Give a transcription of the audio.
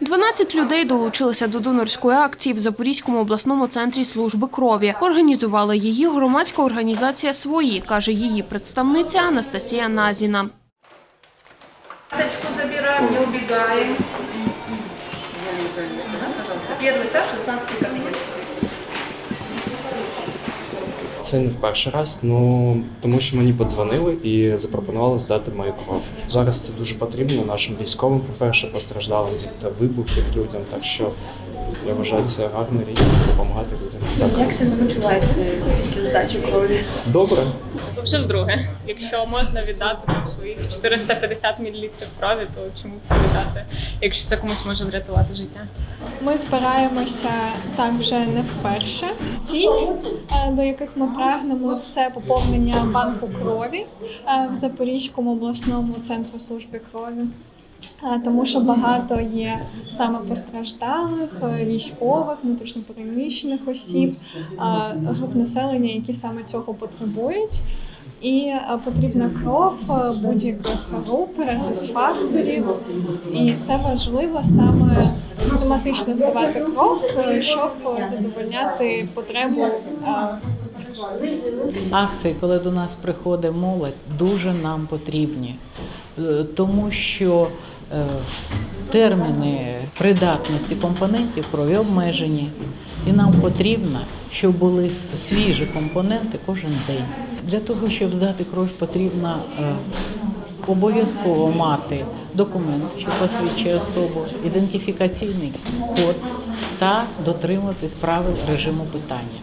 12 людей долучилися до донорської акції в Запорізькому обласному центрі служби крові. Організувала її громадська організація «Свої», каже її представниця Анастасія Назіна. Карточку забираємо, не убігаємо. Перший етаж, 16 кабинет. Це не в перший раз, ну тому що мені подзвонили і запропонували здати мою кров. Зараз це дуже потрібно нашим військовим, по-перше, постраждалим від вибухів людям. Так що я вважаю це гарна річ допомагати людям. Так. Як себе почуваєте після здачі крові? Добре. Вже вдруге. Якщо можна віддати там своїх 450 мл крові, то чому б віддати, якщо це комусь може врятувати життя? Ми збираємося так вже не вперше. Цілі, е, до яких ми прагнемо, це поповнення банку крові е, в Запорізькому обласному центру служби крові. Тому що багато є саме постраждалих, е, військових, внутрішньопереміщених осіб, груп населення, які саме цього потребують. І потрібна кров е, будь-яких груп, резус-факторів. І це важливо саме систематично здавати кров, е, щоб задовольняти потребу акції, коли до нас приходить молодь, дуже нам потрібні, тому що терміни придатності компонентів крові обмежені, і нам потрібно, щоб були свіжі компоненти кожен день. Для того, щоб здати кров, потрібно е, обов'язково мати документ, що посвідчує особу, ідентифікаційний код та дотримуватись правил режиму питання.